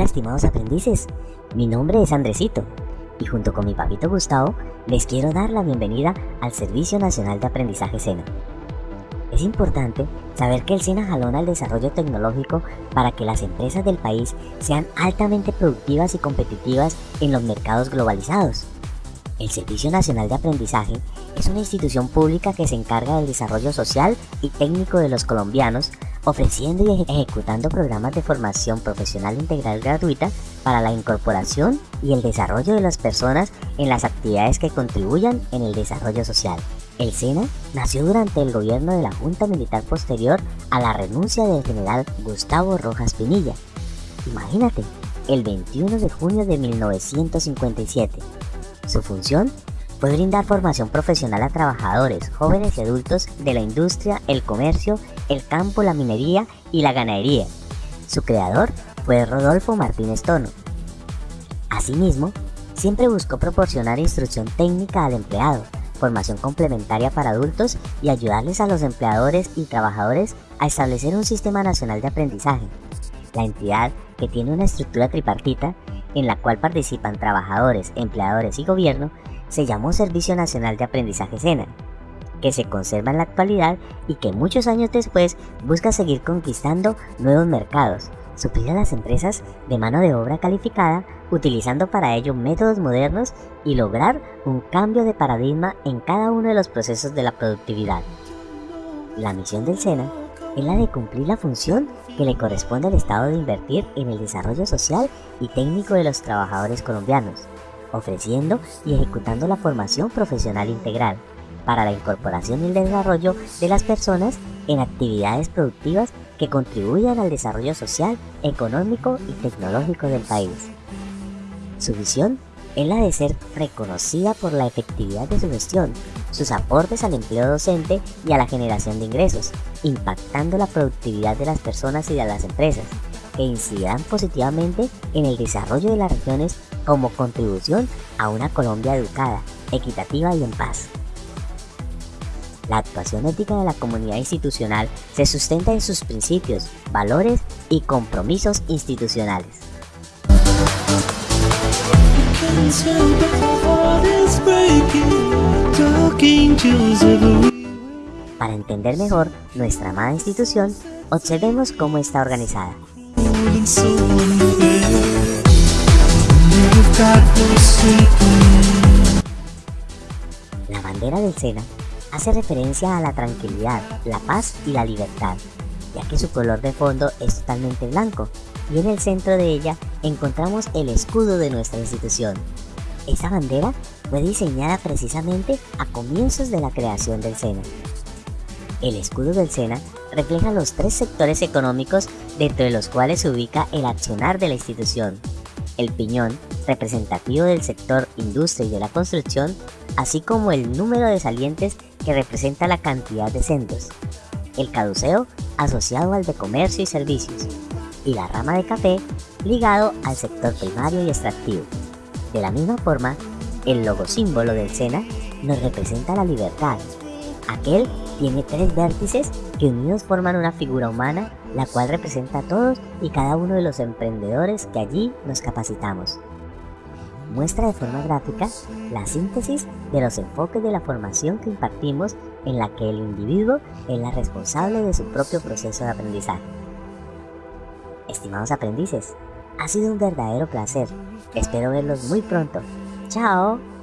estimados aprendices, mi nombre es Andresito y junto con mi papito Gustavo les quiero dar la bienvenida al Servicio Nacional de Aprendizaje SENA. Es importante saber que el SENA jalona el desarrollo tecnológico para que las empresas del país sean altamente productivas y competitivas en los mercados globalizados. El Servicio Nacional de Aprendizaje es una institución pública que se encarga del desarrollo social y técnico de los colombianos ofreciendo y ejecutando programas de formación profesional integral gratuita para la incorporación y el desarrollo de las personas en las actividades que contribuyan en el desarrollo social. El SENA nació durante el gobierno de la Junta Militar posterior a la renuncia del general Gustavo Rojas Pinilla. Imagínate, el 21 de junio de 1957. Su función fue brindar formación profesional a trabajadores, jóvenes y adultos de la industria, el comercio, el campo, la minería y la ganadería. Su creador fue Rodolfo Martínez Tono. Asimismo, siempre buscó proporcionar instrucción técnica al empleado, formación complementaria para adultos y ayudarles a los empleadores y trabajadores a establecer un sistema nacional de aprendizaje. La entidad, que tiene una estructura tripartita, en la cual participan trabajadores, empleadores y gobierno, se llamó Servicio Nacional de Aprendizaje SENA, que se conserva en la actualidad y que muchos años después busca seguir conquistando nuevos mercados, suplir a las empresas de mano de obra calificada, utilizando para ello métodos modernos y lograr un cambio de paradigma en cada uno de los procesos de la productividad. La misión del SENA es la de cumplir la función que le corresponde al Estado de invertir en el desarrollo social y técnico de los trabajadores colombianos, ofreciendo y ejecutando la formación profesional integral para la incorporación y el desarrollo de las personas en actividades productivas que contribuyan al desarrollo social, económico y tecnológico del país. Su visión es la de ser reconocida por la efectividad de su gestión, sus aportes al empleo docente y a la generación de ingresos, impactando la productividad de las personas y de las empresas, que incidirán positivamente en el desarrollo de las regiones como contribución a una Colombia educada, equitativa y en paz. La actuación ética de la comunidad institucional se sustenta en sus principios, valores y compromisos institucionales. Para entender mejor nuestra amada institución, observemos cómo está organizada. La bandera del SENA hace referencia a la tranquilidad, la paz y la libertad, ya que su color de fondo es totalmente blanco, y en el centro de ella encontramos el escudo de nuestra institución. Esta bandera fue diseñada precisamente a comienzos de la creación del SENA. El escudo del SENA refleja los tres sectores económicos dentro de los cuales se ubica el accionar de la institución. El piñón, representativo del sector industria y de la construcción, así como el número de salientes que representa la cantidad de centros. El caduceo, asociado al de comercio y servicios. Y la rama de café, ligado al sector primario y extractivo. De la misma forma, el logo símbolo del SENA nos representa la libertad. Aquel tiene tres vértices que unidos forman una figura humana, la cual representa a todos y cada uno de los emprendedores que allí nos capacitamos. Muestra de forma gráfica la síntesis de los enfoques de la formación que impartimos en la que el individuo es la responsable de su propio proceso de aprendizaje. Estimados aprendices, ha sido un verdadero placer. Espero verlos muy pronto. ¡Chao!